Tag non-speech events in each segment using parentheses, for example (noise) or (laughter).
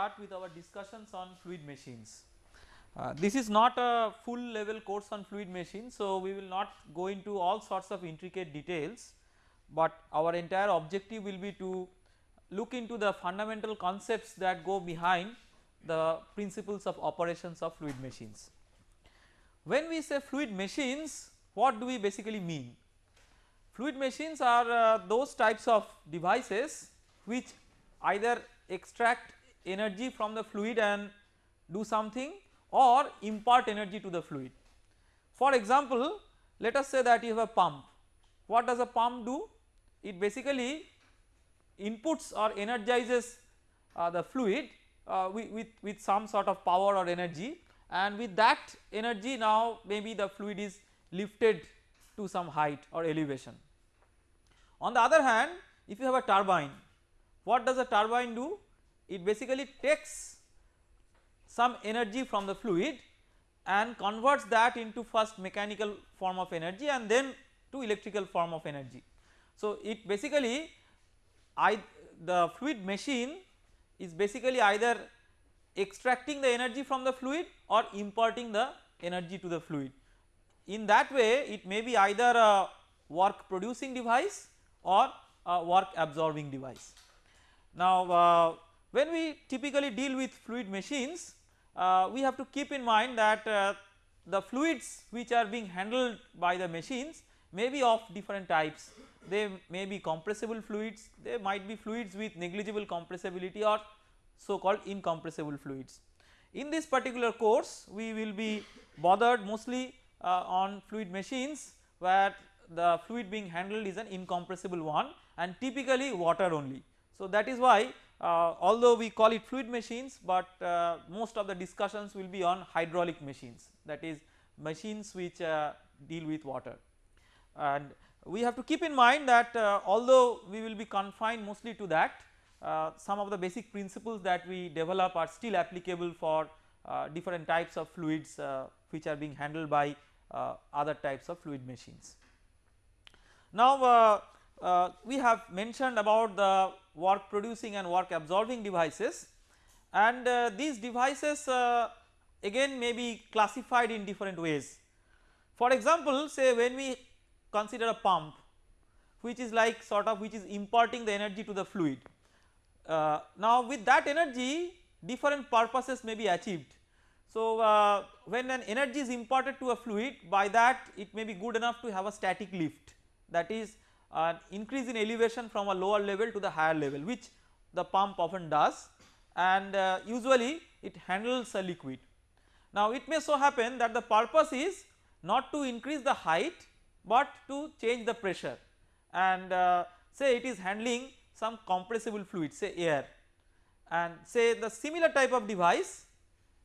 start with our discussions on fluid machines. Uh, this is not a full level course on fluid machines. So, we will not go into all sorts of intricate details, but our entire objective will be to look into the fundamental concepts that go behind the principles of operations of fluid machines. When we say fluid machines what do we basically mean? Fluid machines are uh, those types of devices which either extract energy from the fluid and do something or impart energy to the fluid. For example, let us say that you have a pump. What does a pump do? It basically inputs or energizes uh, the fluid uh, with, with, with some sort of power or energy and with that energy now maybe the fluid is lifted to some height or elevation. On the other hand if you have a turbine what does a turbine do? It basically takes some energy from the fluid and converts that into first mechanical form of energy and then to electrical form of energy. So, it basically I the fluid machine is basically either extracting the energy from the fluid or imparting the energy to the fluid. In that way it may be either a work producing device or a work absorbing device. Now uh, when we typically deal with fluid machines uh, we have to keep in mind that uh, the fluids which are being handled by the machines may be of different types they may be compressible fluids they might be fluids with negligible compressibility or so called incompressible fluids. In this particular course we will be bothered mostly uh, on fluid machines where the fluid being handled is an incompressible one and typically water only. So that is why uh, although we call it fluid machines but uh, most of the discussions will be on hydraulic machines that is machines which uh, deal with water and we have to keep in mind that uh, although we will be confined mostly to that uh, some of the basic principles that we develop are still applicable for uh, different types of fluids which are being handled by other types of fluid machines. Now uh, we have mentioned about the work producing and work absorbing devices and uh, these devices uh, again may be classified in different ways. For example, say when we consider a pump which is like sort of which is imparting the energy to the fluid. Uh, now with that energy different purposes may be achieved. So uh, when an energy is imparted to a fluid by that it may be good enough to have a static lift that is an increase in elevation from a lower level to the higher level which the pump often does. And uh, usually it handles a liquid. Now it may so happen that the purpose is not to increase the height but to change the pressure. And uh, say it is handling some compressible fluid say air. And say the similar type of device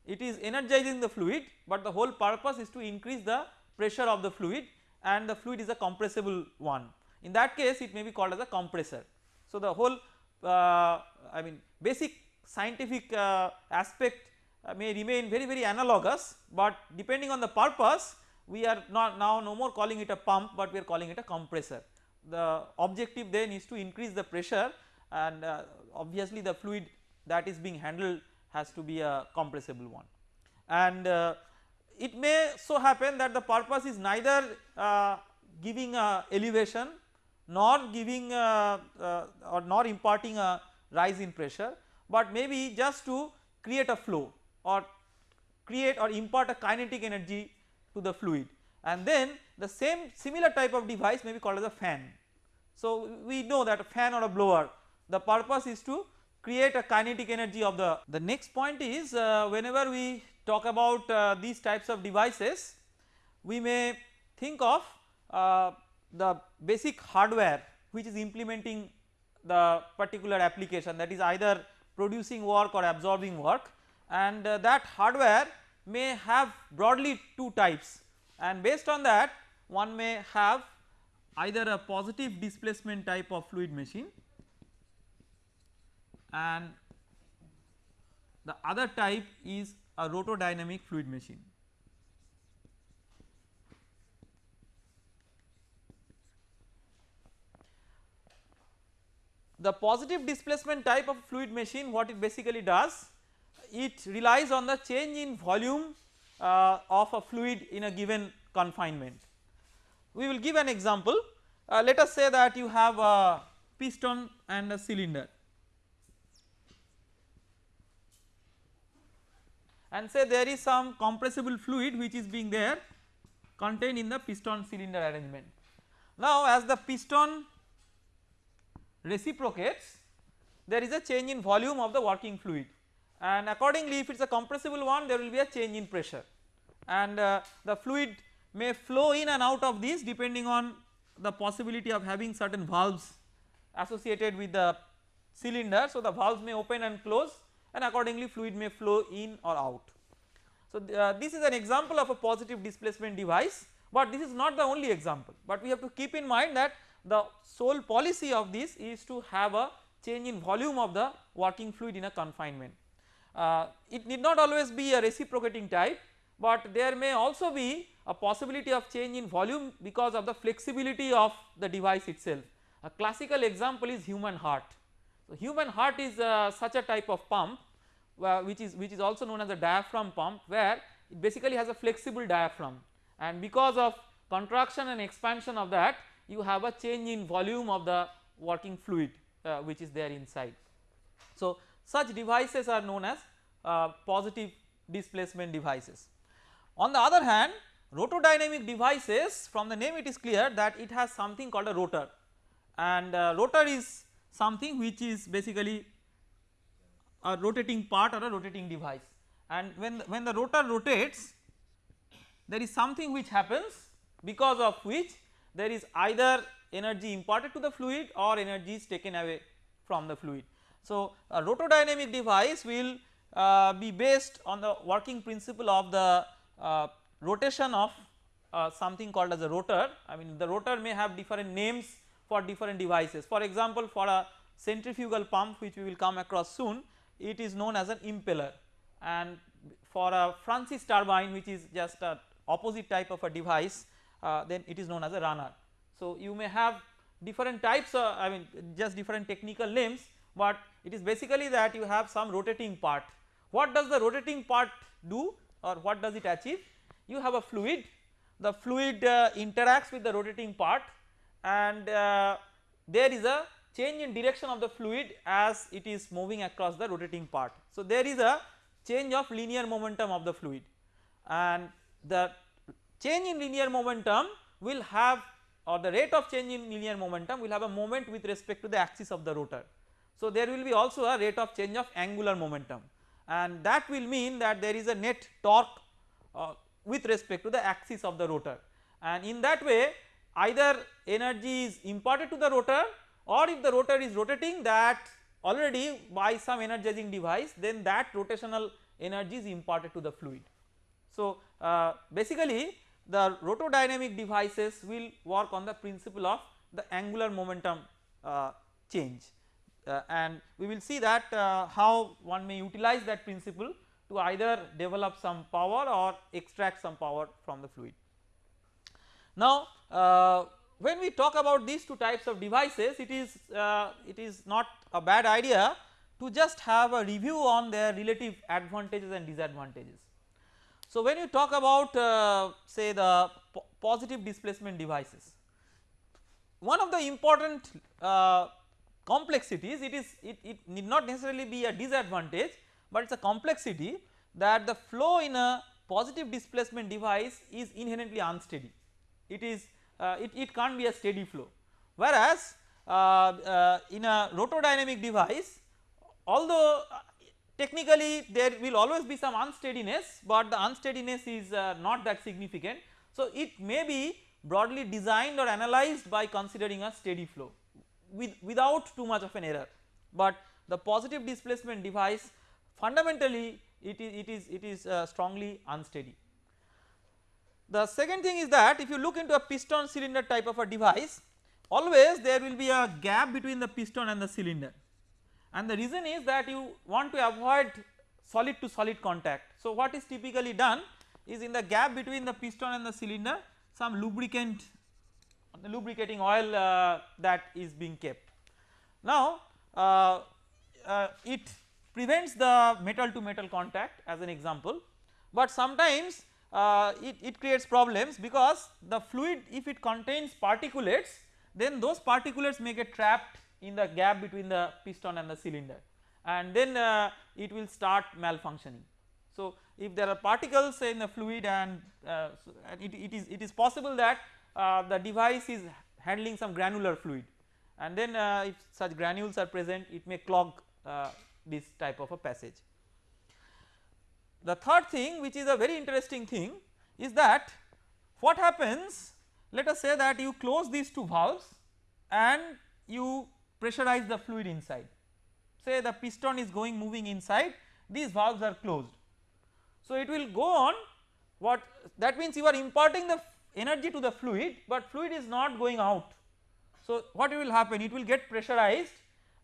it is energizing the fluid but the whole purpose is to increase the pressure of the fluid and the fluid is a compressible one in that case it may be called as a compressor. So the whole uh, I mean basic scientific uh, aspect uh, may remain very very analogous but depending on the purpose we are not now no more calling it a pump but we are calling it a compressor. The objective then is to increase the pressure and uh, obviously the fluid that is being handled has to be a compressible one and uh, it may so happen that the purpose is neither uh, giving a elevation nor giving uh, uh, or nor imparting a rise in pressure but maybe just to create a flow or create or impart a kinetic energy to the fluid and then the same similar type of device may be called as a fan. So we know that a fan or a blower the purpose is to create a kinetic energy of the. The next point is uh, whenever we talk about uh, these types of devices we may think of uh, the basic hardware which is implementing the particular application that is either producing work or absorbing work and uh, that hardware may have broadly two types and based on that one may have either a positive displacement type of fluid machine and the other type is a rotodynamic fluid machine. The positive displacement type of fluid machine what it basically does it relies on the change in volume uh, of a fluid in a given confinement. We will give an example uh, let us say that you have a piston and a cylinder and say there is some compressible fluid which is being there contained in the piston cylinder arrangement. Now as the piston reciprocates there is a change in volume of the working fluid and accordingly if it is a compressible one there will be a change in pressure and uh, the fluid may flow in and out of this depending on the possibility of having certain valves associated with the cylinder. So, the valves may open and close and accordingly fluid may flow in or out. So, uh, this is an example of a positive displacement device, but this is not the only example, but we have to keep in mind that the sole policy of this is to have a change in volume of the working fluid in a confinement. Uh, it need not always be a reciprocating type, but there may also be a possibility of change in volume because of the flexibility of the device itself. A classical example is human heart. So, human heart is uh, such a type of pump uh, which is which is also known as a diaphragm pump where it basically has a flexible diaphragm and because of contraction and expansion of that you have a change in volume of the working fluid uh, which is there inside. So, such devices are known as uh, positive displacement devices. On the other hand rotodynamic devices from the name it is clear that it has something called a rotor and uh, rotor is something which is basically a rotating part or a rotating device and when the, when the rotor rotates there is something which happens because of which there is either energy imparted to the fluid or energy is taken away from the fluid. So, a rotodynamic device will uh, be based on the working principle of the uh, rotation of uh, something called as a rotor. I mean the rotor may have different names for different devices. For example for a centrifugal pump which we will come across soon it is known as an impeller. And for a Francis turbine which is just a opposite type of a device then it is known as a runner. So you may have different types of I mean just different technical names but it is basically that you have some rotating part. What does the rotating part do or what does it achieve? you have a fluid the fluid uh, interacts with the rotating part and uh, there is a change in direction of the fluid as it is moving across the rotating part. So, there is a change of linear momentum of the fluid and the change in linear momentum will have or the rate of change in linear momentum will have a moment with respect to the axis of the rotor. So, there will be also a rate of change of angular momentum and that will mean that there is a net torque uh, with respect to the axis of the rotor and in that way either energy is imparted to the rotor or if the rotor is rotating that already by some energizing device then that rotational energy is imparted to the fluid. So, uh, basically the rotodynamic devices will work on the principle of the angular momentum uh, change uh, and we will see that uh, how one may utilize that principle to either develop some power or extract some power from the fluid. Now uh, when we talk about these two types of devices it is uh, it is not a bad idea to just have a review on their relative advantages and disadvantages. So when you talk about uh, say the po positive displacement devices one of the important uh, complexities it is it, it need not necessarily be a disadvantage but it is a complexity that the flow in a positive displacement device is inherently unsteady. It is uh, it, it can't be a steady flow. Whereas uh, uh, in a rotodynamic device although technically there will always be some unsteadiness but the unsteadiness is uh, not that significant. So it may be broadly designed or analyzed by considering a steady flow with without too much of an error. But the positive displacement device fundamentally it is it is it is uh, strongly unsteady. The second thing is that if you look into a piston cylinder type of a device always there will be a gap between the piston and the cylinder and the reason is that you want to avoid solid to solid contact. So what is typically done is in the gap between the piston and the cylinder some lubricant lubricating oil uh, that is being kept. Now uh, uh, it prevents the metal to metal contact as an example, but sometimes uh, it, it creates problems because the fluid if it contains particulates then those particulates may get trapped in the gap between the piston and the cylinder and then uh, it will start malfunctioning. So if there are particles in the fluid and, uh, it, it is it is possible that uh, the device is handling some granular fluid and then uh, if such granules are present it may clog uh, this type of a passage. The third thing which is a very interesting thing is that what happens let us say that you close these two valves and you pressurize the fluid inside say the piston is going moving inside these valves are closed so, it will go on what that means you are imparting the energy to the fluid, but fluid is not going out. So, what will happen it will get pressurized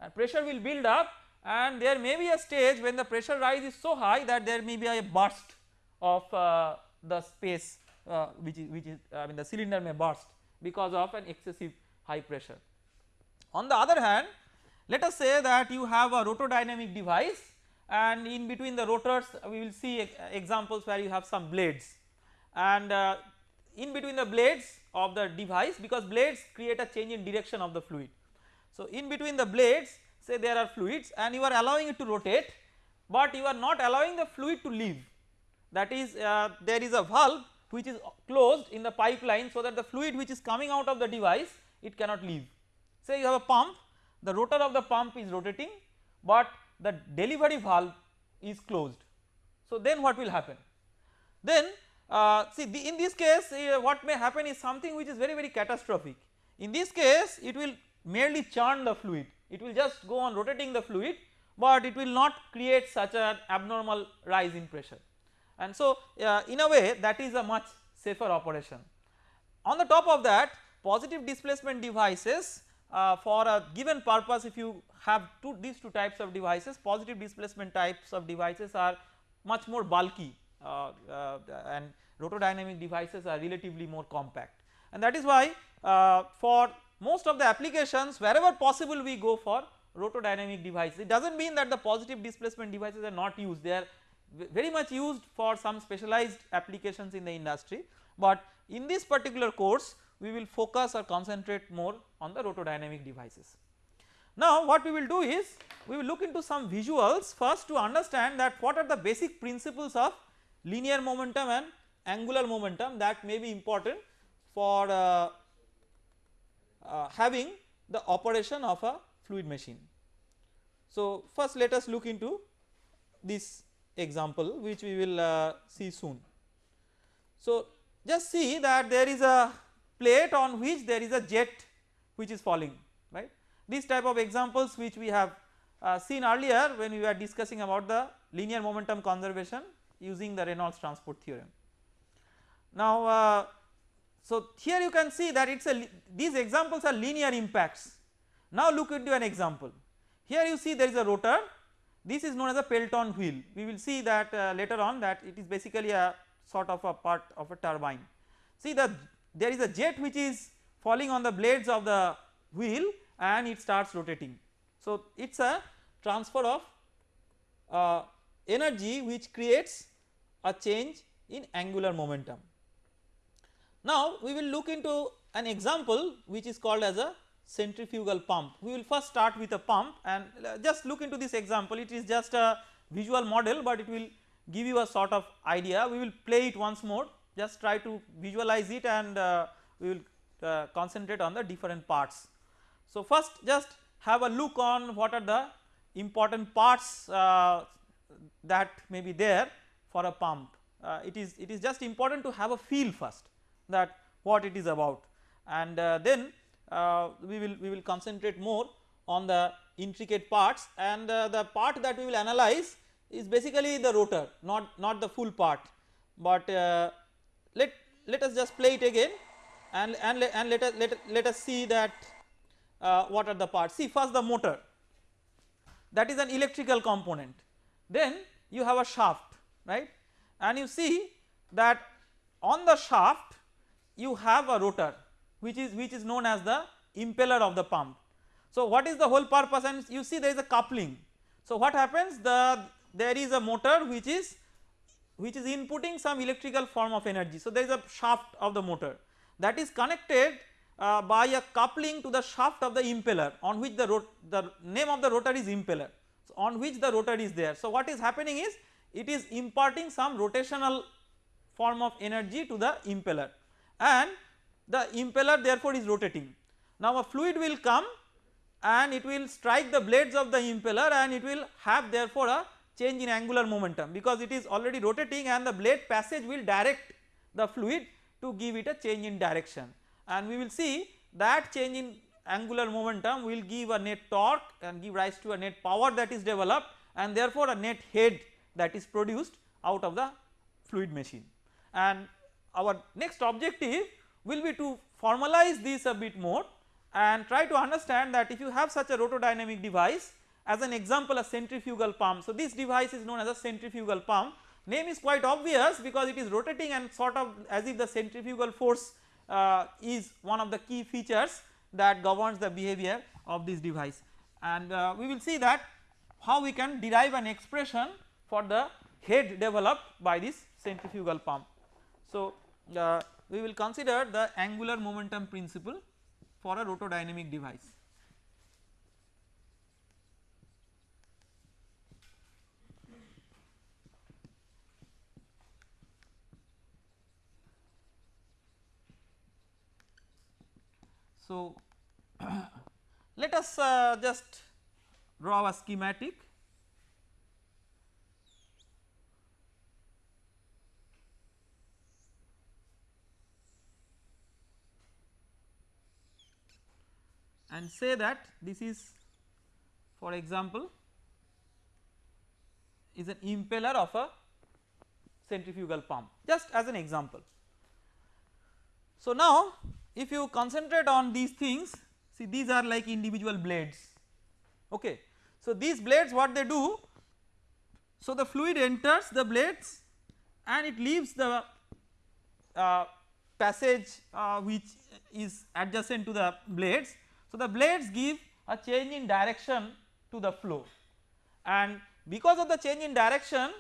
and pressure will build up and there may be a stage when the pressure rise is so high that there may be a burst of uh, the space uh, which is which is I mean the cylinder may burst because of an excessive high pressure. On the other hand let us say that you have a rotodynamic device and in between the rotors we will see examples where you have some blades and uh, in between the blades of the device because blades create a change in direction of the fluid. So in between the blades say there are fluids and you are allowing it to rotate but you are not allowing the fluid to leave that is uh, there is a valve which is closed in the pipeline so that the fluid which is coming out of the device it cannot leave. Say you have a pump the rotor of the pump is rotating but the delivery valve is closed. So then what will happen? Then uh, see the, in this case uh, what may happen is something which is very very catastrophic. In this case it will merely churn the fluid, it will just go on rotating the fluid but it will not create such an abnormal rise in pressure and so uh, in a way that is a much safer operation. On the top of that positive displacement devices uh, for a given purpose if you have two these two types of devices positive displacement types of devices are much more bulky uh, uh, and rotodynamic devices are relatively more compact. And that is why uh, for most of the applications wherever possible we go for rotodynamic devices. It does not mean that the positive displacement devices are not used. They are very much used for some specialized applications in the industry. But in this particular course we will focus or concentrate more on the rotodynamic devices. Now what we will do is we will look into some visuals first to understand that what are the basic principles of linear momentum and angular momentum that may be important for uh, uh, having the operation of a fluid machine. So first let us look into this example which we will uh, see soon. So just see that there is a plate on which there is a jet which is falling right. These type of examples which we have uh, seen earlier when we were discussing about the linear momentum conservation using the Reynolds transport theorem. Now uh, so here you can see that it is a these examples are linear impacts. Now look into an example here you see there is a rotor this is known as a Pelton wheel we will see that uh, later on that it is basically a sort of a part of a turbine. See the there is a jet which is falling on the blades of the wheel and it starts rotating. So it is a transfer of uh, energy which creates a change in angular momentum. Now we will look into an example which is called as a centrifugal pump. We will first start with a pump and uh, just look into this example it is just a visual model but it will give you a sort of idea we will play it once more just try to visualize it and uh, we will uh, concentrate on the different parts. So first just have a look on what are the important parts uh, that may be there for a pump. Uh, it is it is just important to have a feel first that what it is about and uh, then uh, we will we will concentrate more on the intricate parts and the part that we will analyze is basically the rotor not not the full part but let let us just play it again and and, and let us let, let us see that uh, what are the parts. See first the motor. That is an electrical component. Then you have a shaft right? And you see that on the shaft you have a rotor which is which is known as the impeller of the pump. So what is the whole purpose? And you see there is a coupling. So what happens? The there is a motor which is which is inputting some electrical form of energy. So there is a shaft of the motor that is connected uh, by a coupling to the shaft of the impeller on which the, the name of the rotor is impeller so on which the rotor is there. So what is happening is it is imparting some rotational form of energy to the impeller and the impeller therefore is rotating. Now a fluid will come and it will strike the blades of the impeller and it will have therefore a change in angular momentum because it is already rotating and the blade passage will direct the fluid to give it a change in direction. And we will see that change in angular momentum will give a net torque and give rise to a net power that is developed and therefore a net head that is produced out of the fluid machine. And our next objective will be to formalize this a bit more and try to understand that if you have such a rotodynamic device as an example a centrifugal pump. So this device is known as a centrifugal pump name is quite obvious because it is rotating and sort of as if the centrifugal force uh, is one of the key features that governs the behavior of this device and uh, we will see that how we can derive an expression for the head developed by this centrifugal pump. So uh, we will consider the angular momentum principle for a rotodynamic device. So, (clears throat) let us uh, just draw a schematic and say that this is for example is an impeller of a centrifugal pump just as an example. So now if you concentrate on these things see these are like individual blades. Okay. So these blades what they do? So the fluid enters the blades and it leaves the uh, passage uh, which is adjacent to the blades. So, the blades give a change in direction to the flow. And because of the change in direction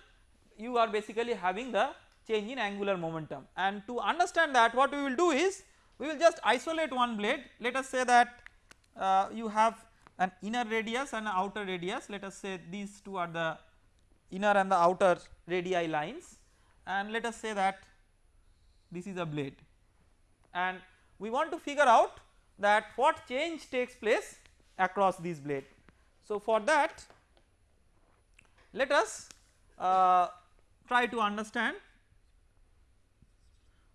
you are basically having the change in angular momentum. And to understand that what we will do is we will just isolate one blade. Let us say that uh, you have an inner radius and an outer radius. Let us say these two are the inner and the outer radii lines. And let us say that this is a blade. And we want to figure out that what change takes place across this blade. So for that let us uh, try to understand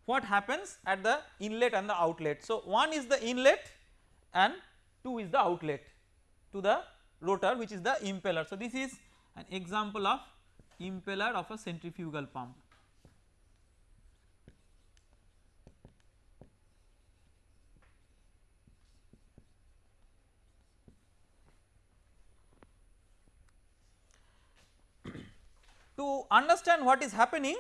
what happens at the inlet and the outlet. So one is the inlet and 2 is the outlet to the rotor which is the impeller. So this is an example of impeller of a centrifugal pump. to understand what is happening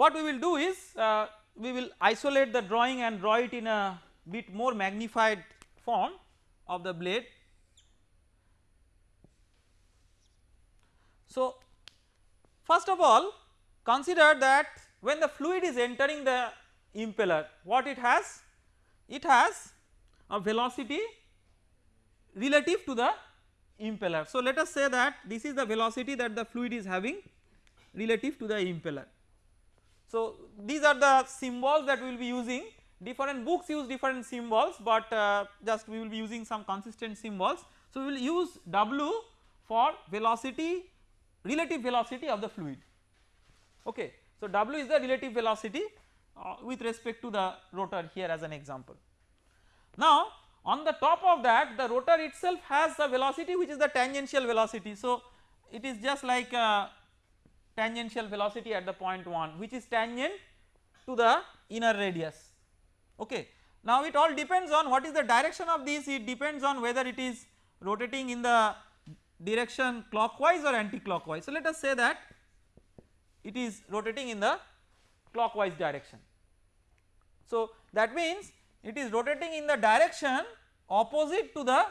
what we will do is uh, we will isolate the drawing and draw it in a bit more magnified form of the blade. So first of all consider that when the fluid is entering the impeller what it has it has a velocity relative to the impeller. So let us say that this is the velocity that the fluid is having relative to the impeller. So these are the symbols that we will be using different books use different symbols but uh, just we will be using some consistent symbols. So we will use W for velocity relative velocity of the fluid okay. So W is the relative velocity uh, with respect to the rotor here as an example. Now on the top of that the rotor itself has a velocity which is the tangential velocity. So it is just like a tangential velocity at the point 1 which is tangent to the inner radius okay. Now it all depends on what is the direction of this it depends on whether it is rotating in the direction clockwise or anti-clockwise. So let us say that it is rotating in the clockwise direction. So that means it is rotating in the direction opposite to the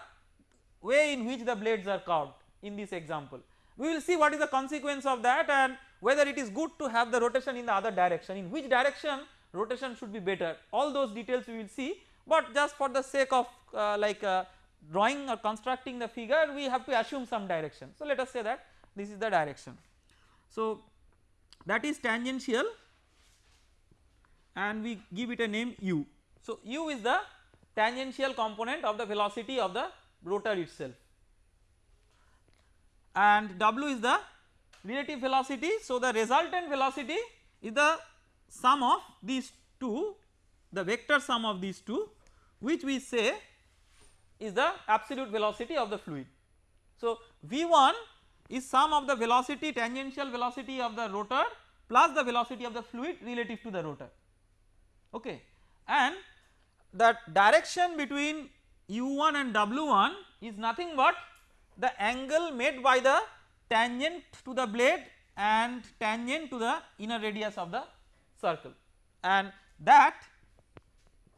way in which the blades are curved in this example. We will see what is the consequence of that and whether it is good to have the rotation in the other direction in which direction rotation should be better all those details we will see but just for the sake of uh, like uh, drawing or constructing the figure we have to assume some direction. So let us say that this is the direction. So that is tangential and we give it a name u. So u is the tangential component of the velocity of the rotor itself and w is the relative velocity. So the resultant velocity is the sum of these two the vector sum of these two which we say is the absolute velocity of the fluid. So V1 is sum of the velocity tangential velocity of the rotor plus the velocity of the fluid relative to the rotor okay and that direction between u1 and w1 is nothing but the angle made by the tangent to the blade and tangent to the inner radius of the circle and that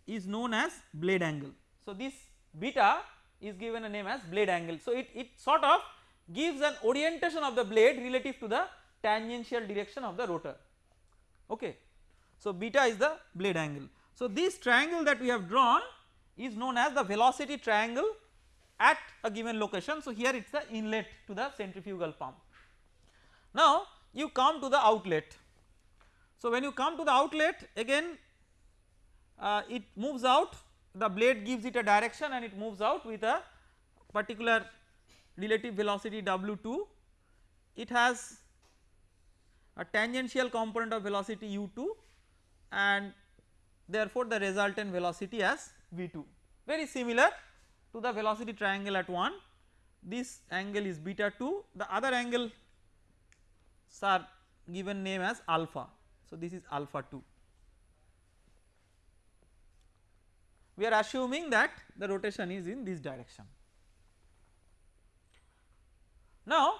is known as blade angle. So this beta is given a name as blade angle. So it, it sort of gives an orientation of the blade relative to the tangential direction of the rotor okay. So beta is the blade angle. So this triangle that we have drawn is known as the velocity triangle at a given location. So here it is the inlet to the centrifugal pump. Now you come to the outlet. So when you come to the outlet again uh, it moves out the blade gives it a direction and it moves out with a particular relative velocity w2 it has a tangential component of velocity u2 and therefore the resultant velocity as v2 very similar to the velocity triangle at 1 this angle is beta 2 the other angle are given name as alpha. So this is alpha 2 we are assuming that the rotation is in this direction. Now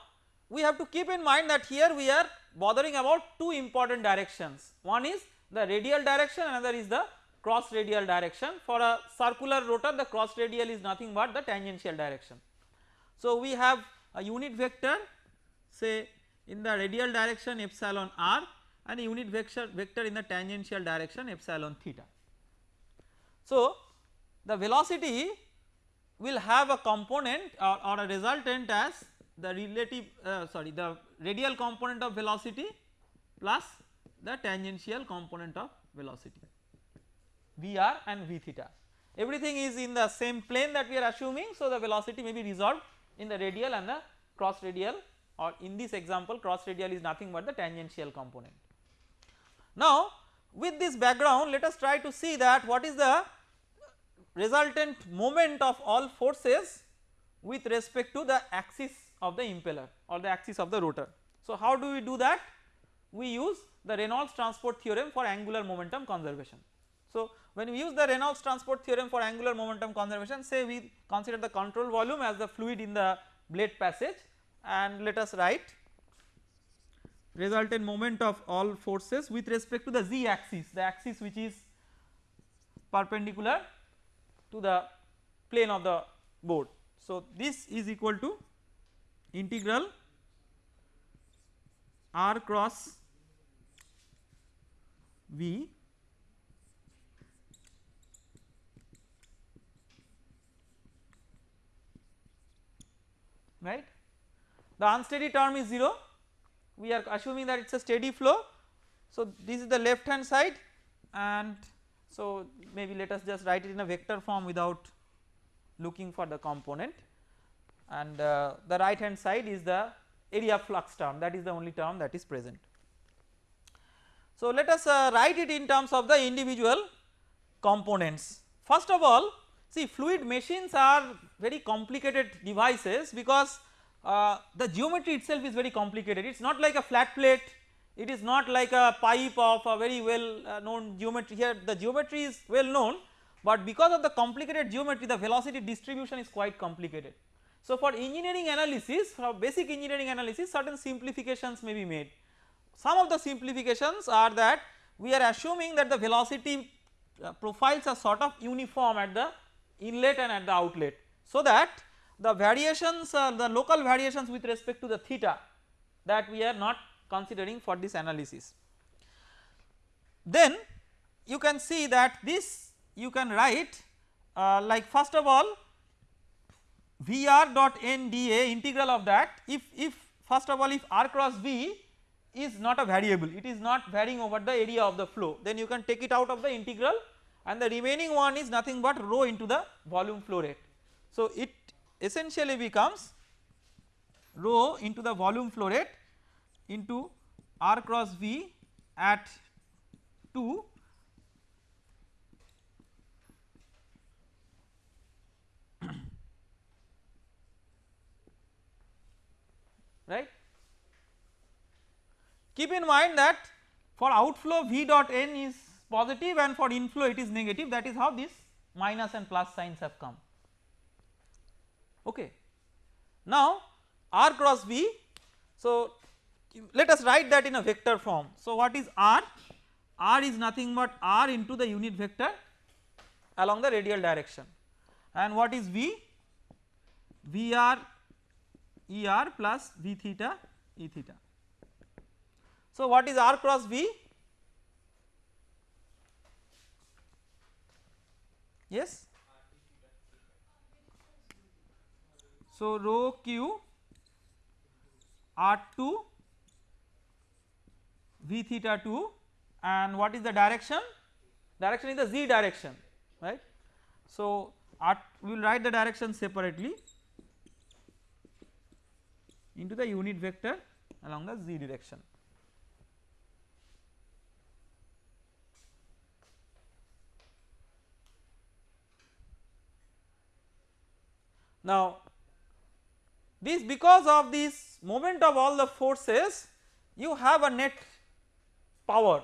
we have to keep in mind that here we are bothering about two important directions. One is the radial direction another is the cross radial direction for a circular rotor the cross radial is nothing but the tangential direction. So we have a unit vector say in the radial direction epsilon r and a unit vector vector in the tangential direction epsilon theta. So the velocity will have a component or, or a resultant as the relative uh, sorry the radial component of velocity plus the tangential component of velocity Vr and V theta everything is in the same plane that we are assuming so the velocity may be resolved in the radial and the cross radial or in this example cross radial is nothing but the tangential component. Now with this background let us try to see that what is the resultant moment of all forces with respect to the axis of the impeller or the axis of the rotor. So how do we do that? We use the Reynolds transport theorem for angular momentum conservation. So when we use the Reynolds transport theorem for angular momentum conservation say we consider the control volume as the fluid in the blade passage and let us write resultant moment of all forces with respect to the z axis the axis which is perpendicular to the plane of the board. So this is equal to integral r cross v right. The unsteady term is 0 we are assuming that it is a steady flow. So this is the left hand side and so maybe let us just write it in a vector form without looking for the component and uh, the right hand side is the area flux term that is the only term that is present. So let us uh, write it in terms of the individual components. First of all see fluid machines are very complicated devices because uh, the geometry itself is very complicated. It is not like a flat plate. It is not like a pipe of a very well uh, known geometry. Here the geometry is well known but because of the complicated geometry the velocity distribution is quite complicated. So for engineering analysis for basic engineering analysis certain simplifications may be made. Some of the simplifications are that we are assuming that the velocity uh, profiles are sort of uniform at the inlet and at the outlet so that the variations the local variations with respect to the theta that we are not considering for this analysis. Then you can see that this you can write uh, like first of all Vr dot n dA integral of that if if first of all if r cross v is not a variable it is not varying over the area of the flow then you can take it out of the integral and the remaining one is nothing but rho into the volume flow rate. So it essentially becomes rho into the volume flow rate into r cross v at 2 (coughs) right. Keep in mind that for outflow V dot n is positive and for inflow it is negative that is how this minus and plus signs have come. Okay. Now r cross v so let us write that in a vector form. So what is r? r is nothing but r into the unit vector along the radial direction. And what is v? vr er plus v theta e theta. So what is r cross v yes? So rho q r2 v theta 2 and what is the direction? Direction is the z direction right? So r we will write the direction separately into the unit vector along the z direction Now this because of this moment of all the forces you have a net power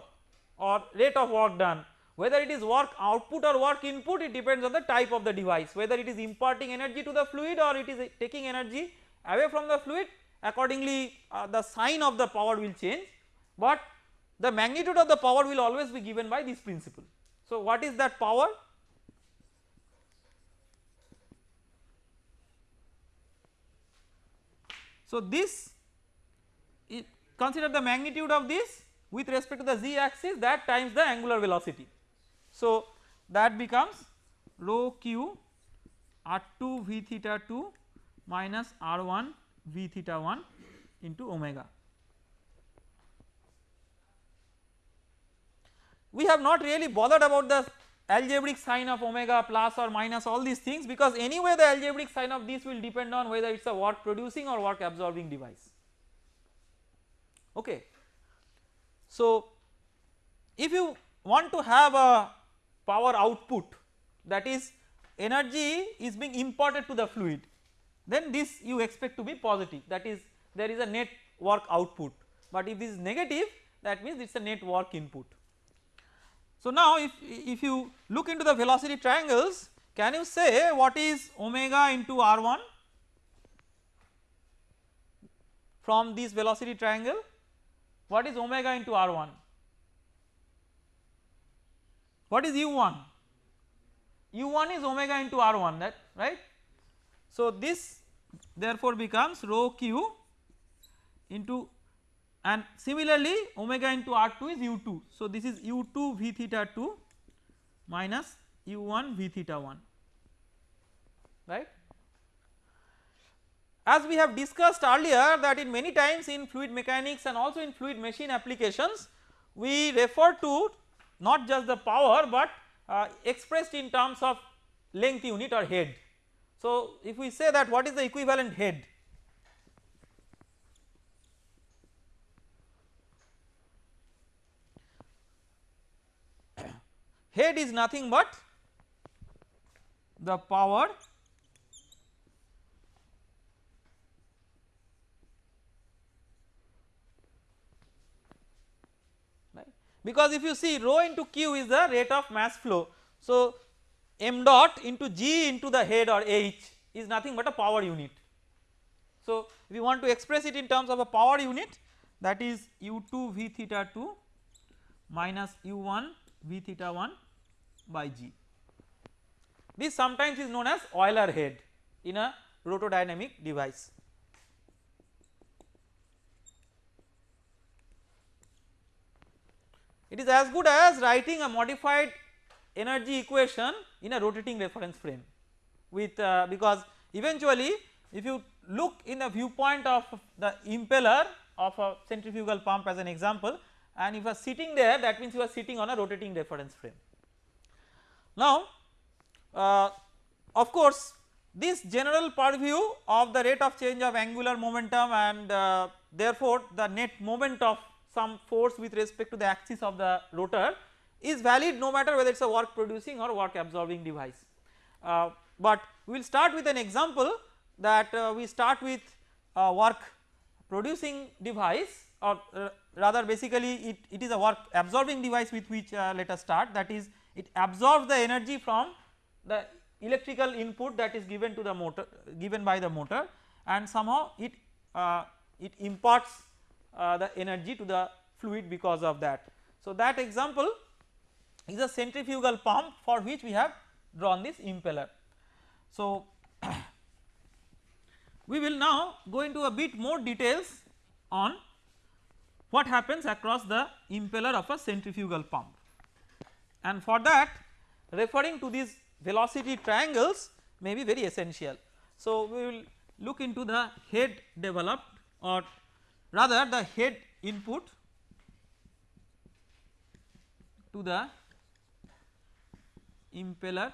or rate of work done. Whether it is work output or work input it depends on the type of the device. Whether it is imparting energy to the fluid or it is taking energy away from the fluid accordingly uh, the sign of the power will change. But the magnitude of the power will always be given by this principle. So what is that power So this consider the magnitude of this with respect to the z axis that times the angular velocity. So that becomes rho q r2 v theta 2 minus r1 v theta 1 into omega. We have not really bothered about the algebraic sign of omega plus or minus all these things because anyway the algebraic sign of this will depend on whether it is a work producing or work absorbing device. Okay. So if you want to have a power output that is energy is being imparted to the fluid then this you expect to be positive. That is there is a net work output. But if this is negative that means it is a net work input so now if, if you look into the velocity triangles can you say what is omega into r1 from this velocity triangle? What is omega into r1 what is u1 u1 is omega into r1 that right? So this therefore becomes rho q into and similarly omega into r2 is u2 so this is u2 v theta 2 minus u1 v theta 1 right. As we have discussed earlier that in many times in fluid mechanics and also in fluid machine applications we refer to not just the power but uh, expressed in terms of length unit or head. So if we say that what is the equivalent head head is nothing but the power because if you see rho into q is the rate of mass flow. So m dot into g into the head or h is nothing but a power unit. So we want to express it in terms of a power unit that is u2 v theta 2 minus u1 v theta 1 by G. This sometimes is known as Euler head in a rotodynamic device. It is as good as writing a modified energy equation in a rotating reference frame with uh, because eventually if you look in the viewpoint of the impeller of a centrifugal pump as an example and if you are sitting there that means you are sitting on a rotating reference frame. Now uh, of course this general purview of the rate of change of angular momentum and uh, therefore the net moment of some force with respect to the axis of the rotor is valid no matter whether it is a work producing or work absorbing device. Uh, but we will start with an example that uh, we start with a work producing device or uh, rather basically it, it is a work absorbing device with which uh, let us start that is it absorbs the energy from the electrical input that is given to the motor given by the motor and somehow it uh, it imparts uh, the energy to the fluid because of that. So that example is a centrifugal pump for which we have drawn this impeller. So (coughs) we will now go into a bit more details on what happens across the impeller of a centrifugal pump and for that referring to these velocity triangles may be very essential. So we will look into the head developed or rather the head input to the impeller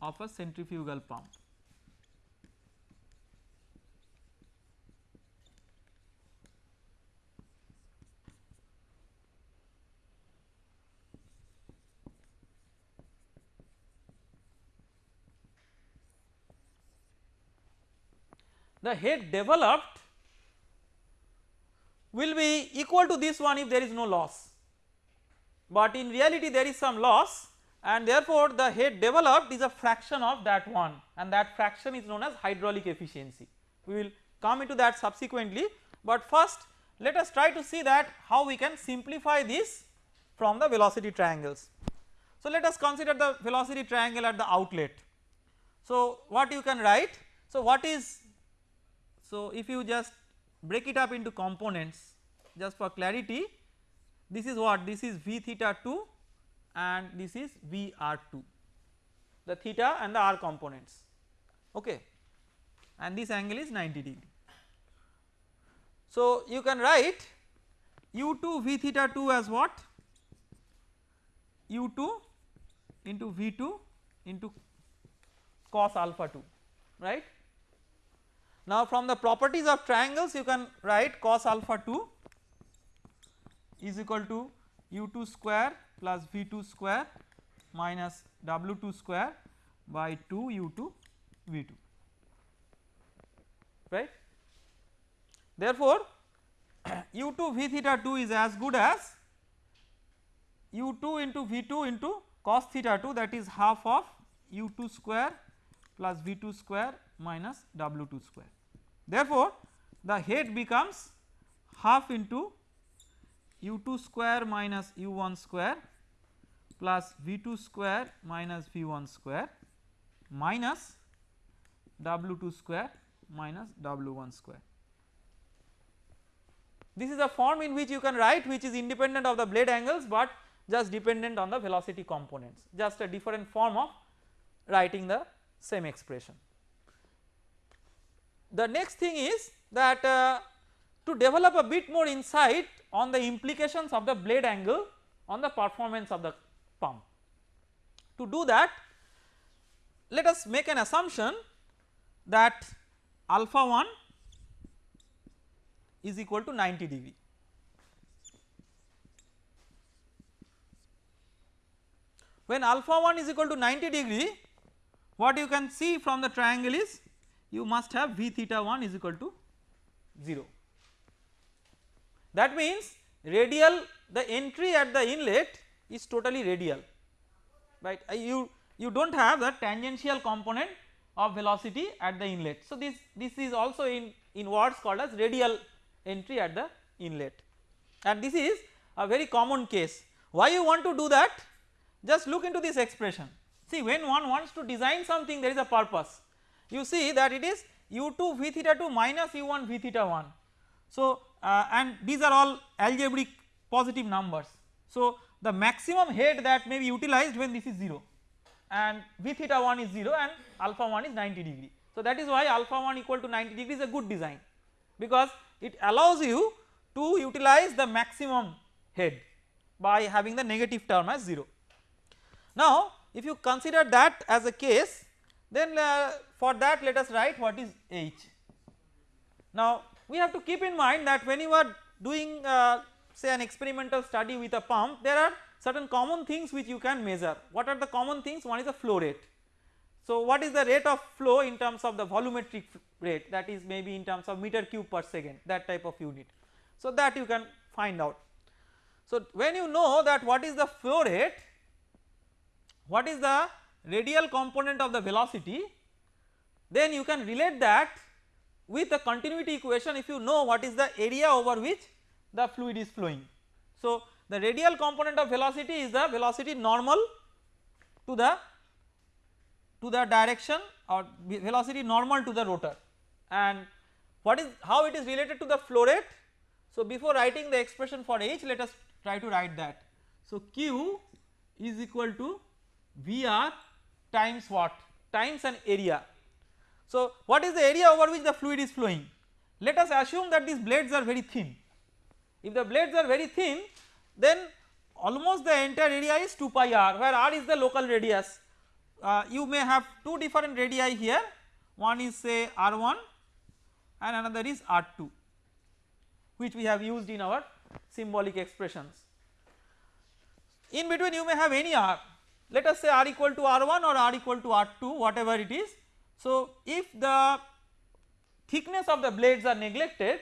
of a centrifugal pump. The head developed will be equal to this one if there is no loss, but in reality there is some loss and therefore the head developed is a fraction of that one and that fraction is known as hydraulic efficiency. We will come into that subsequently, but first let us try to see that how we can simplify this from the velocity triangles. So let us consider the velocity triangle at the outlet. So what you can write, so what is so, if you just break it up into components just for clarity this is what? This is V theta 2 and this is V r 2 the theta and the r components. Okay. And this angle is 90 degree. So, you can write u 2 V theta 2 as what? U 2 into V 2 into cos alpha 2 right now from the properties of triangles you can write cos alpha 2 is equal to u2 square plus v2 square minus w2 square by 2 u2 v2 right. Therefore (coughs) u2 v theta 2 is as good as u2 into v2 into cos theta 2 that is half of u2 square plus v2 square minus w2 square. Therefore, the head becomes half into u2 square minus u1 square plus v2 square minus v1 square minus w2 square minus w1 square. This is a form in which you can write which is independent of the blade angles, but just dependent on the velocity components just a different form of writing the same expression. The next thing is that uh, to develop a bit more insight on the implications of the blade angle on the performance of the pump. To do that let us make an assumption that alpha 1 is equal to 90 degree. When alpha 1 is equal to 90 degree what you can see from the triangle is you must have V theta 1 is equal to 0. That means radial the entry at the inlet is totally radial right uh, you you do not have the tangential component of velocity at the inlet. So this this is also in in words called as radial entry at the inlet and this is a very common case. Why you want to do that? Just look into this expression see when one wants to design something there is a purpose you see that it is u2 v theta 2 minus u1 v theta 1. So uh, and these are all algebraic positive numbers. So the maximum head that may be utilized when this is 0 and v theta 1 is 0 and alpha 1 is 90 degree. So that is why alpha 1 equal to 90 degree is a good design because it allows you to utilize the maximum head by having the negative term as 0. Now if you consider that as a case then uh, for that let us write what is H. Now we have to keep in mind that when you are doing uh, say an experimental study with a pump there are certain common things which you can measure. What are the common things? One is the flow rate. So what is the rate of flow in terms of the volumetric rate that is maybe in terms of meter cube per second that type of unit. So that you can find out. So when you know that what is the flow rate, what is the radial component of the velocity then you can relate that with the continuity equation if you know what is the area over which the fluid is flowing. So the radial component of velocity is the velocity normal to the to the direction or velocity normal to the rotor and what is how it is related to the flow rate. So before writing the expression for H let us try to write that. So Q is equal to VR times what times an area. So what is the area over which the fluid is flowing? Let us assume that these blades are very thin. If the blades are very thin then almost the entire area is 2 pi r where r is the local radius. Uh, you may have two different radii here one is say r1 and another is r2 which we have used in our symbolic expressions. In between you may have any r let us say r equal to r1 or r equal to r2 whatever it is. So if the thickness of the blades are neglected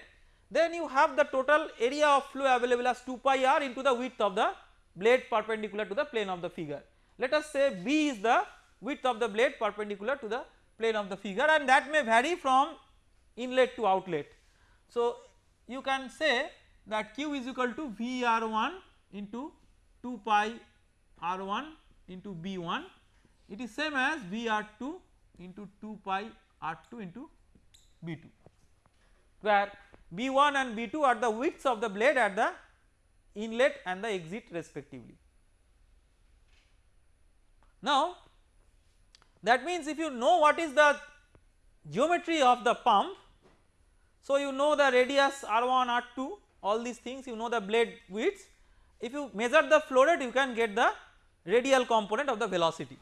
then you have the total area of flow available as 2 pi r into the width of the blade perpendicular to the plane of the figure. Let us say b is the width of the blade perpendicular to the plane of the figure and that may vary from inlet to outlet. So you can say that q is equal to v r1 into 2 pi r1 into b1 it is same as v r2 into 2 pi r2 into b2 where B1 and B2 are the widths of the blade at the inlet and the exit respectively. Now that means if you know what is the geometry of the pump so you know the radius R1 R2 all these things you know the blade widths. If you measure the flow rate you can get the radial component of the velocity.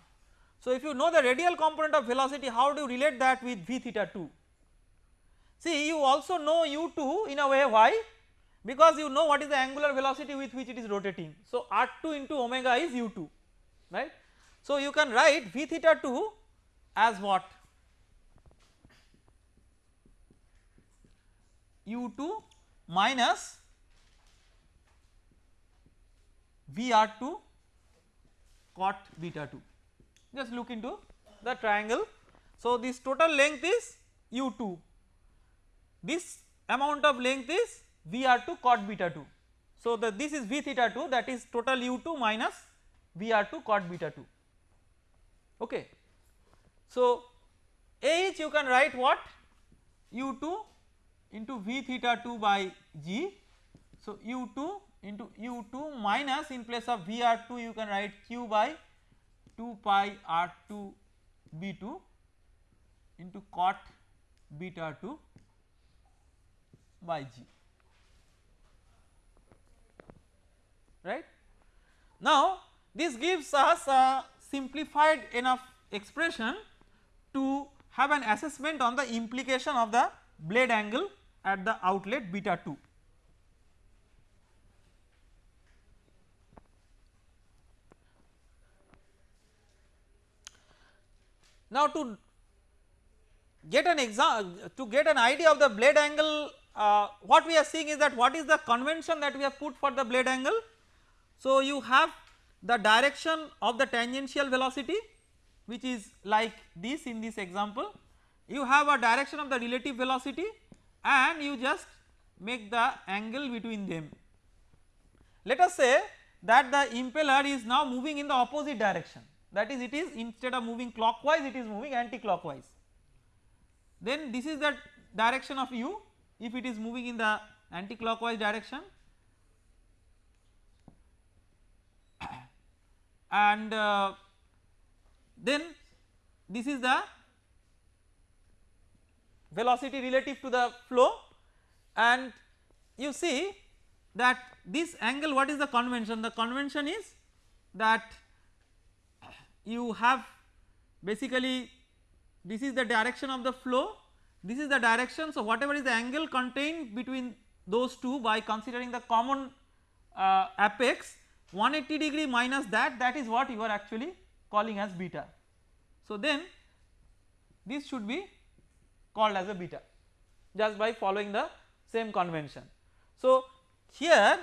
So if you know the radial component of velocity how do you relate that with v theta 2 See you also know u2 in a way why because you know what is the angular velocity with which it is rotating. So r2 into omega is u2 right. So you can write v theta 2 as what u2 minus vr2 cot beta 2 just look into the triangle. So this total length is u2 this amount of length is Vr2 cot beta 2. So the this is V theta 2 that is total U2 minus Vr2 cot beta 2 okay. So H you can write what U2 into V theta 2 by G. So U2 into U2 minus in place of Vr2 you can write Q by 2 pi R2 B2 into cot beta 2 by g right. Now this gives us a simplified enough expression to have an assessment on the implication of the blade angle at the outlet beta 2. Now to get an exam to get an idea of the blade angle uh, what we are seeing is that what is the convention that we have put for the blade angle. So you have the direction of the tangential velocity which is like this in this example you have a direction of the relative velocity and you just make the angle between them. Let us say that the impeller is now moving in the opposite direction that is it is instead of moving clockwise it is moving anti-clockwise. Then this is the direction of u. If it is moving in the anti-clockwise direction (coughs) and uh, then this is the velocity relative to the flow. And you see that this angle what is the convention? The convention is that you have basically this is the direction of the flow this is the direction so whatever is the angle contained between those two by considering the common uh, apex 180 degree minus that that is what you are actually calling as beta. So then this should be called as a beta just by following the same convention. So here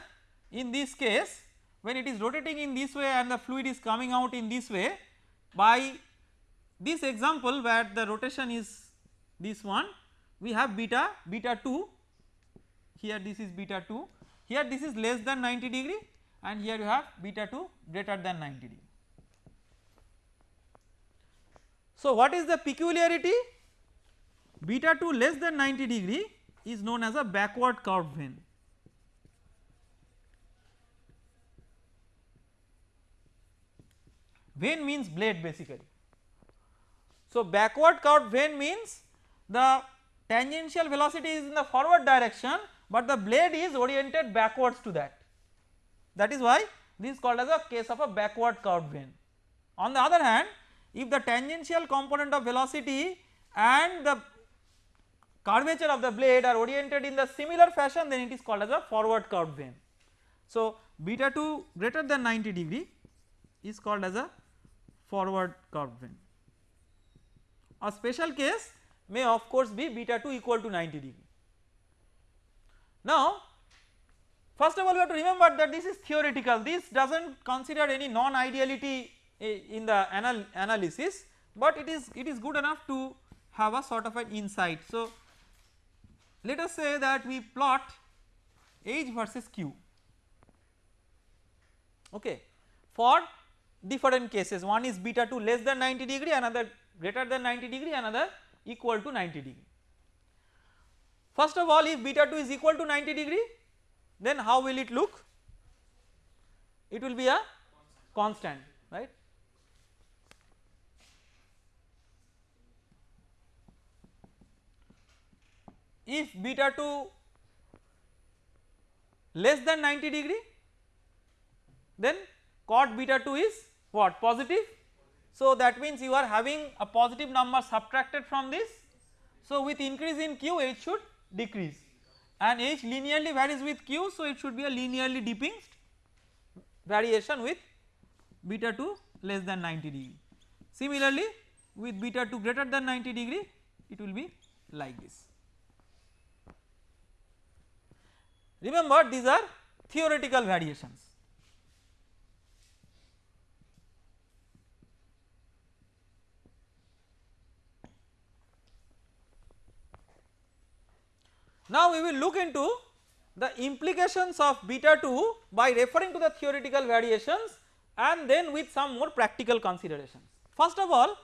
in this case when it is rotating in this way and the fluid is coming out in this way by this example where the rotation is this one we have beta beta 2 here this is beta 2 here this is less than 90 degree and here you have beta 2 greater than 90 degree. So what is the peculiarity beta 2 less than 90 degree is known as a backward curve vane. Vane means blade basically. So backward curved vane means the tangential velocity is in the forward direction but the blade is oriented backwards to that that is why this is called as a case of a backward curved vane. On the other hand if the tangential component of velocity and the curvature of the blade are oriented in the similar fashion then it is called as a forward curved vane. So beta 2 greater than 90 degree is called as a forward curved vane. A special case may of course be beta 2 equal to 90 degree. Now first of all we have to remember that this is theoretical this does not consider any non ideality in the anal analysis but it is it is good enough to have a sort of an insight. So let us say that we plot H versus Q okay for different cases. One is beta 2 less than 90 degree another greater than 90 degree another equal to 90 degree. First of all if beta 2 is equal to 90 degree then how will it look? It will be a constant right? If beta 2 less than 90 degree then cot beta 2 is what positive. So that means you are having a positive number subtracted from this. So with increase in q h should decrease and h linearly varies with q so it should be a linearly dipping variation with beta 2 less than 90 degree. Similarly with beta 2 greater than 90 degree it will be like this. Remember these are theoretical variations. Now we will look into the implications of beta 2 by referring to the theoretical variations and then with some more practical considerations. First of all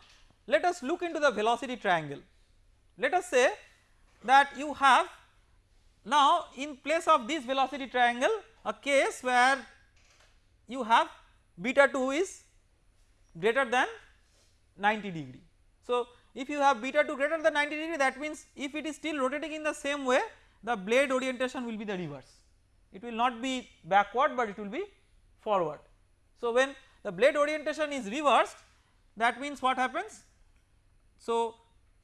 let us look into the velocity triangle. Let us say that you have now in place of this velocity triangle a case where you have beta 2 is greater than 90 degree. So if you have beta 2 greater than 90 degree that means if it is still rotating in the same way the blade orientation will be the reverse. It will not be backward but it will be forward. So when the blade orientation is reversed that means what happens? So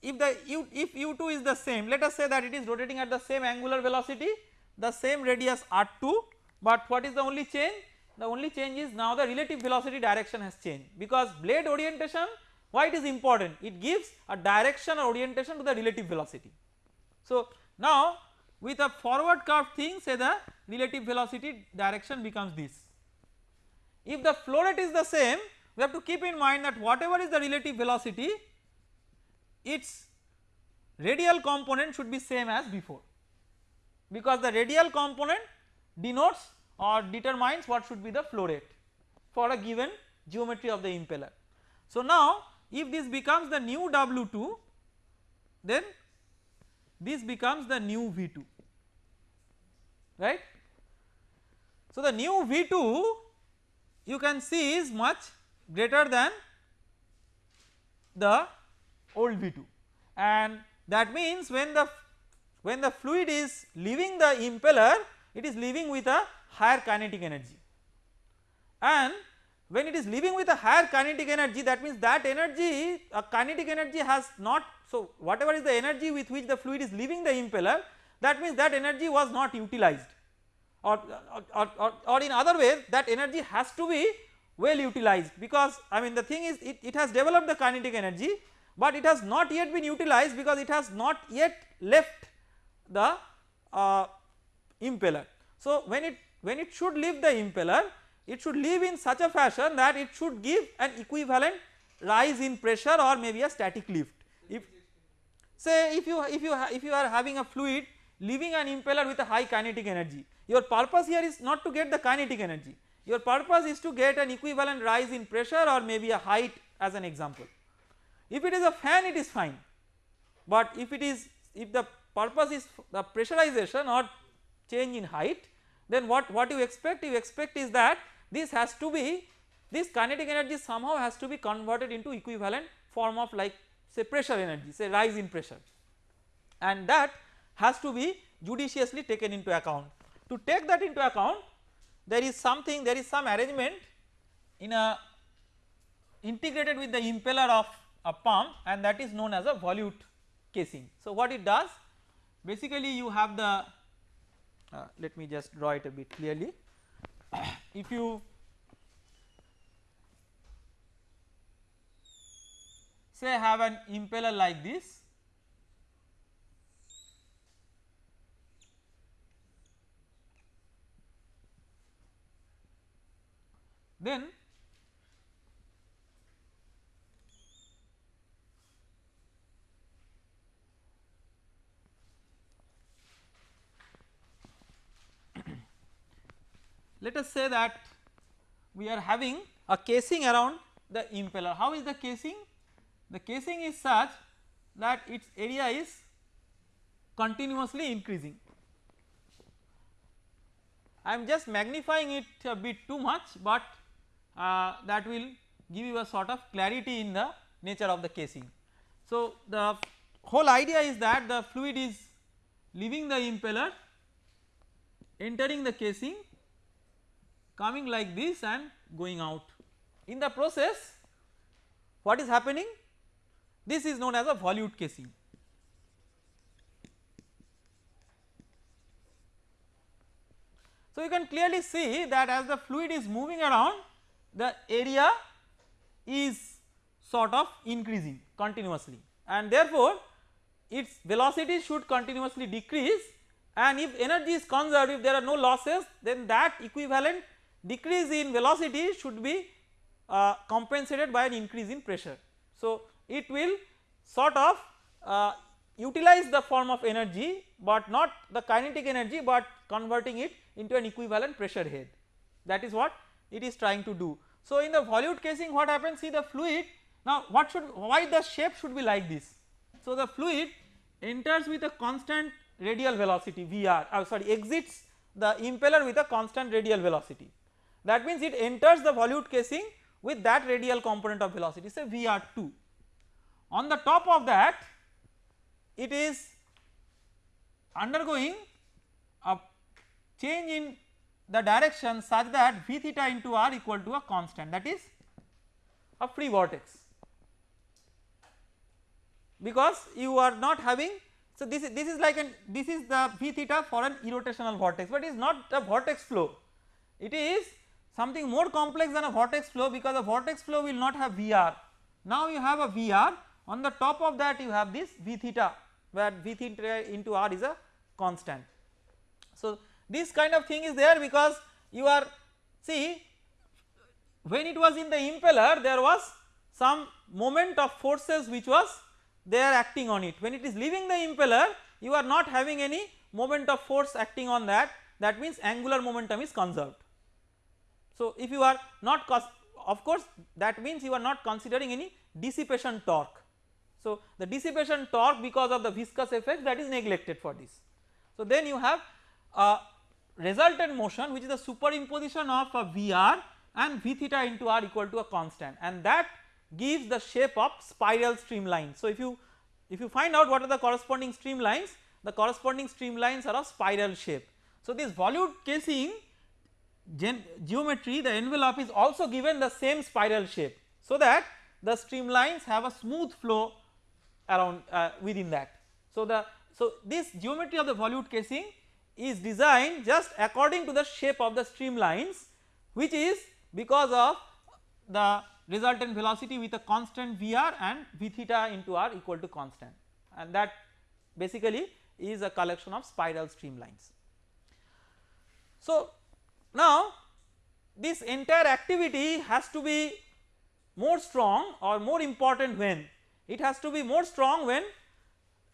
if the u if u2 is the same let us say that it is rotating at the same angular velocity the same radius r2 but what is the only change? The only change is now the relative velocity direction has changed. Because blade orientation why it is important it gives a direction or orientation to the relative velocity. So now with a forward curve thing say the relative velocity direction becomes this. If the flow rate is the same we have to keep in mind that whatever is the relative velocity its radial component should be same as before because the radial component denotes or determines what should be the flow rate for a given geometry of the impeller. So now if this becomes the new W2 then this becomes the new V2 right. So the new V2 you can see is much greater than the old V2 and that means when the when the fluid is leaving the impeller it is leaving with a higher kinetic energy and when it is leaving with a higher kinetic energy that means that energy a kinetic energy has not so whatever is the energy with which the fluid is leaving the impeller that means that energy was not utilized or, or, or, or in other ways that energy has to be well utilized because I mean the thing is it, it has developed the kinetic energy but it has not yet been utilized because it has not yet left the uh, impeller. So when it when it should leave the impeller it should leave in such a fashion that it should give an equivalent rise in pressure or maybe a static lift. If say if you if you if you are having a fluid leaving an impeller with a high kinetic energy your purpose here is not to get the kinetic energy your purpose is to get an equivalent rise in pressure or maybe a height as an example. If it is a fan it is fine but if it is if the purpose is the pressurization or change in height then what, what you expect you expect is that this has to be this kinetic energy somehow has to be converted into equivalent form of like say pressure energy say rise in pressure and that has to be judiciously taken into account. To take that into account there is something there is some arrangement in a integrated with the impeller of a pump and that is known as a volute casing. So what it does basically you have the uh, let me just draw it a bit clearly if you say have an impeller like this then let us say that we are having a casing around the impeller. How is the casing? The casing is such that its area is continuously increasing. I am just magnifying it a bit too much but uh, that will give you a sort of clarity in the nature of the casing. So the whole idea is that the fluid is leaving the impeller entering the casing coming like this and going out. In the process what is happening? This is known as a volute casing. So you can clearly see that as the fluid is moving around the area is sort of increasing continuously and therefore its velocity should continuously decrease and if energy is conserved if there are no losses then that equivalent decrease in velocity should be uh, compensated by an increase in pressure. So it will sort of uh, utilize the form of energy but not the kinetic energy but converting it into an equivalent pressure head that is what it is trying to do. So in the volute casing what happens see the fluid now what should why the shape should be like this. So the fluid enters with a constant radial velocity Vr uh, sorry exits the impeller with a constant radial velocity that means it enters the volute casing with that radial component of velocity. Say Vr2. On the top of that it is undergoing a change in the direction such that V theta into r equal to a constant. That is a free vortex. Because you are not having so this is this is like an this is the V theta for an irrotational vortex but it is not a vortex flow. It is something more complex than a vortex flow because a vortex flow will not have Vr. Now you have a Vr on the top of that you have this V theta where V theta into R is a constant. So this kind of thing is there because you are see when it was in the impeller there was some moment of forces which was there acting on it when it is leaving the impeller you are not having any moment of force acting on that that means angular momentum is conserved. So if you are not of course that means you are not considering any dissipation torque So the dissipation torque because of the viscous effect that is neglected for this. So then you have a resultant motion which is the superimposition of a Vr and V theta into r equal to a constant and that gives the shape of spiral streamline. So if you if you find out what are the corresponding streamlines the corresponding streamlines are of spiral shape. So this volute casing geometry the envelope is also given the same spiral shape so that the streamlines have a smooth flow around uh, within that. So the so this geometry of the volute casing is designed just according to the shape of the streamlines which is because of the resultant velocity with a constant Vr and V theta into r equal to constant and that basically is a collection of spiral streamlines. So now this entire activity has to be more strong or more important when it has to be more strong when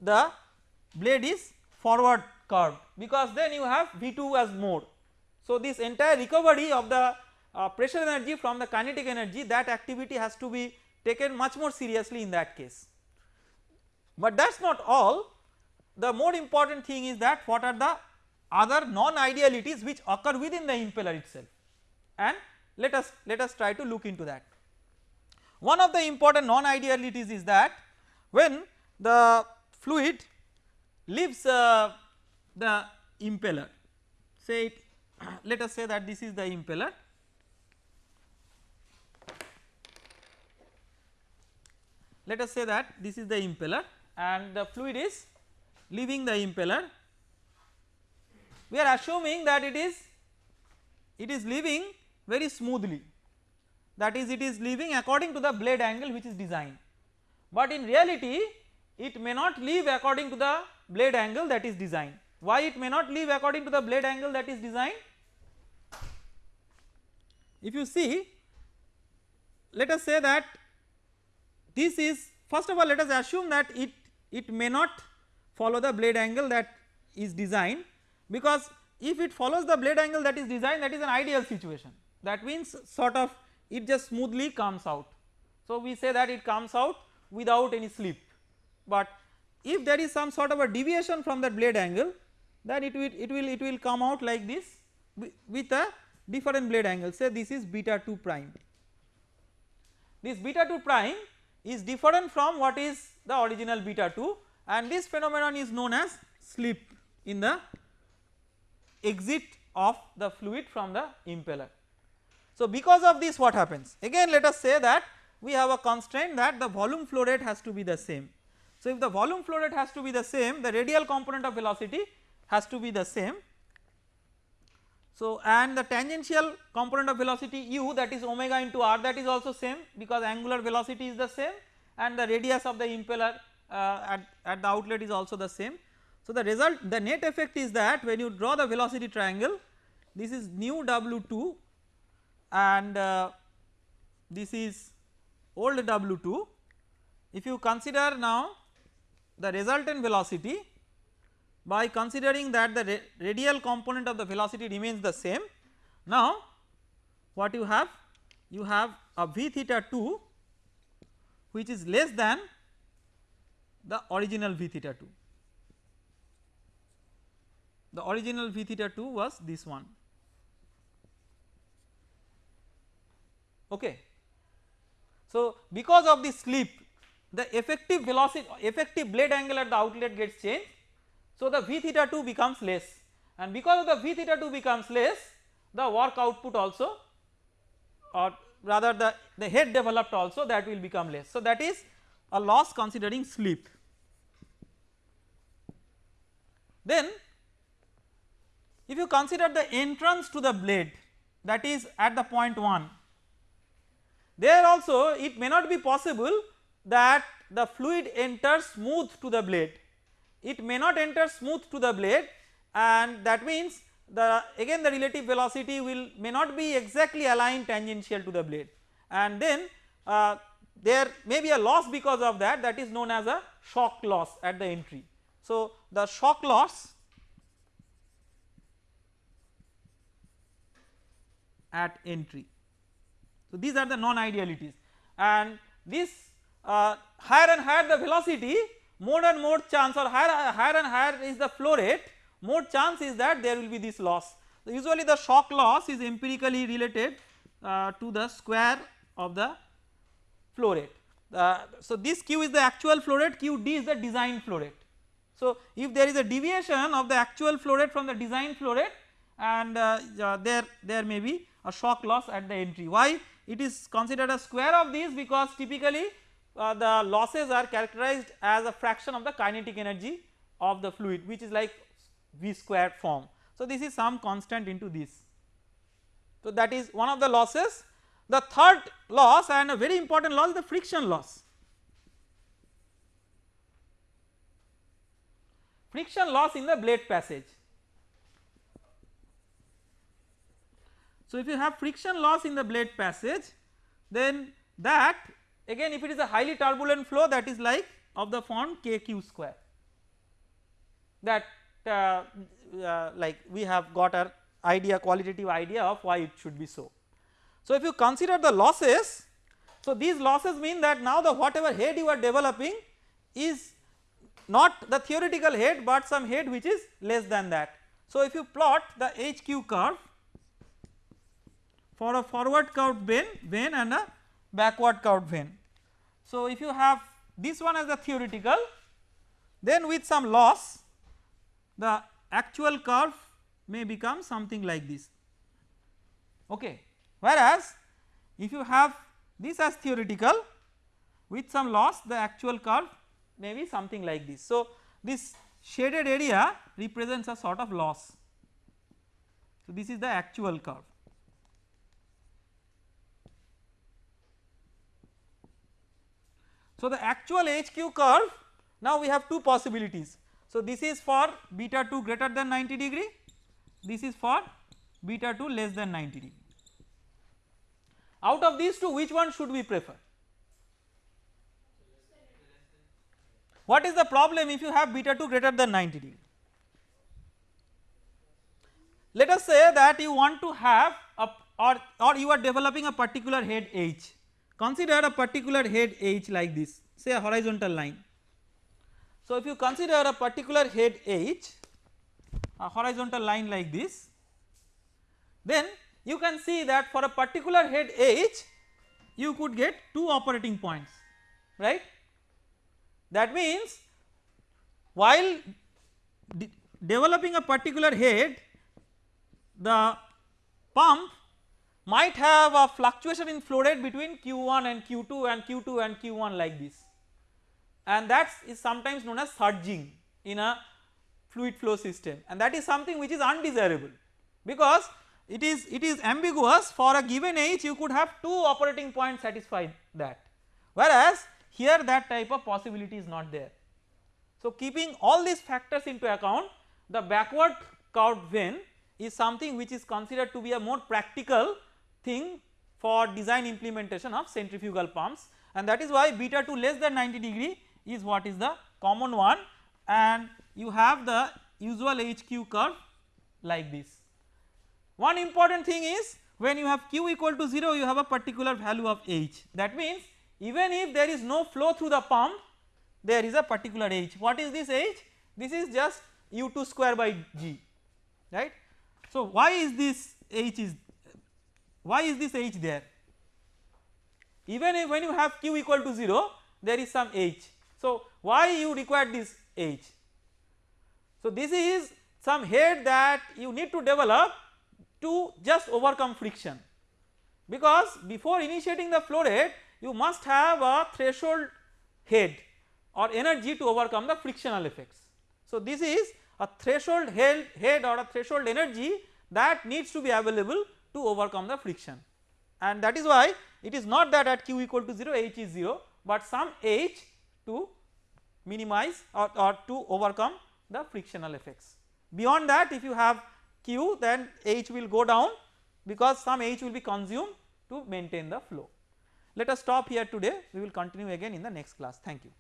the blade is forward curved because then you have V2 as more. So this entire recovery of the uh, pressure energy from the kinetic energy that activity has to be taken much more seriously in that case. But that is not all the more important thing is that what are the other non idealities which occur within the impeller itself. And let us let us try to look into that. One of the important non idealities is that when the fluid leaves uh, the impeller say it (clears throat) let us say that this is the impeller. Let us say that this is the impeller and the fluid is leaving the impeller we are assuming that it is it is leaving very smoothly. That is it is leaving according to the blade angle which is designed. But in reality it may not leave according to the blade angle that is designed. Why it may not leave according to the blade angle that is designed? If you see let us say that this is first of all let us assume that it it may not follow the blade angle that is designed because if it follows the blade angle that is designed that is an ideal situation that means sort of it just smoothly comes out. So we say that it comes out without any slip but if there is some sort of a deviation from that blade angle then it will it will it will come out like this with a different blade angle say this is beta 2 prime. This beta 2 prime is different from what is the original beta 2 and this phenomenon is known as slip in the exit of the fluid from the impeller. So because of this what happens again let us say that we have a constraint that the volume flow rate has to be the same. So if the volume flow rate has to be the same the radial component of velocity has to be the same. So and the tangential component of velocity u that is omega into r that is also same because angular velocity is the same and the radius of the impeller uh, at, at the outlet is also the same. So the result the net effect is that when you draw the velocity triangle this is new w2 and uh, this is old w2 if you consider now the resultant velocity by considering that the radial component of the velocity remains the same now what you have? You have a v theta 2 which is less than the original v theta 2 the original v theta 2 was this one. Okay. So because of this slip the effective velocity effective blade angle at the outlet gets changed. So the v theta 2 becomes less. And because of the v theta 2 becomes less the work output also or rather the the head developed also that will become less. So that is a loss considering slip then if you consider the entrance to the blade that is at the point 1 there also it may not be possible that the fluid enters smooth to the blade it may not enter smooth to the blade and that means the again the relative velocity will may not be exactly aligned tangential to the blade and then uh, there may be a loss because of that that is known as a shock loss at the entry. So the shock loss at entry. So these are the non idealities and this uh, higher and higher the velocity more and more chance or higher, higher and higher is the flow rate more chance is that there will be this loss. So, usually the shock loss is empirically related uh, to the square of the flow rate. Uh, so, this q is the actual flow rate qd is the design flow rate. So, if there is a deviation of the actual flow rate from the design flow rate and uh, there there may be a shock loss at the entry why it is considered a square of this because typically uh, the losses are characterized as a fraction of the kinetic energy of the fluid which is like v squared form. So, this is some constant into this. So, that is one of the losses. The third loss and a very important loss is the friction loss. Friction loss in the blade passage. So, if you have friction loss in the blade passage then that again if it is a highly turbulent flow that is like of the form kq square that uh, uh, like we have got a idea qualitative idea of why it should be so. So, if you consider the losses so these losses mean that now the whatever head you are developing is not the theoretical head but some head which is less than that. So, if you plot the HQ curve for a forward curved vane, vane and a backward curved vane. So, if you have this one as the theoretical then with some loss the actual curve may become something like this okay whereas if you have this as theoretical with some loss the actual curve may be something like this. So, this shaded area represents a sort of loss. So, this is the actual curve. So, the actual HQ curve now we have two possibilities. So, this is for beta 2 greater than 90 degree, this is for beta 2 less than 90 degree. Out of these two which one should we prefer? What is the problem if you have beta 2 greater than 90 degree? Let us say that you want to have a or, or you are developing a particular head H Consider a particular head H like this say a horizontal line. So, if you consider a particular head H a horizontal line like this then you can see that for a particular head H you could get two operating points right. That means while de developing a particular head the pump might have a fluctuation in flow rate between Q1 and Q2 and Q2 and Q1 like this. And that is sometimes known as surging in a fluid flow system. And that is something which is undesirable because it is it is ambiguous for a given H you could have two operating points satisfy that. Whereas here that type of possibility is not there. So keeping all these factors into account the backward curved vane is something which is considered to be a more practical thing for design implementation of centrifugal pumps. And that is why beta 2 less than 90 degree is what is the common one. And you have the usual HQ curve like this. One important thing is when you have q equal to 0 you have a particular value of h. That means even if there is no flow through the pump there is a particular h. What is this h? This is just u2 square by g right. So why is this h is why is this h there? Even if when you have q equal to 0 there is some h. So why you require this h? So this is some head that you need to develop to just overcome friction because before initiating the flow rate you must have a threshold head or energy to overcome the frictional effects. So this is a threshold head, head or a threshold energy that needs to be available to overcome the friction and that is why it is not that at q equal to 0 h is 0 but some h to minimize or, or to overcome the frictional effects. Beyond that if you have q then h will go down because some h will be consumed to maintain the flow. Let us stop here today we will continue again in the next class thank you.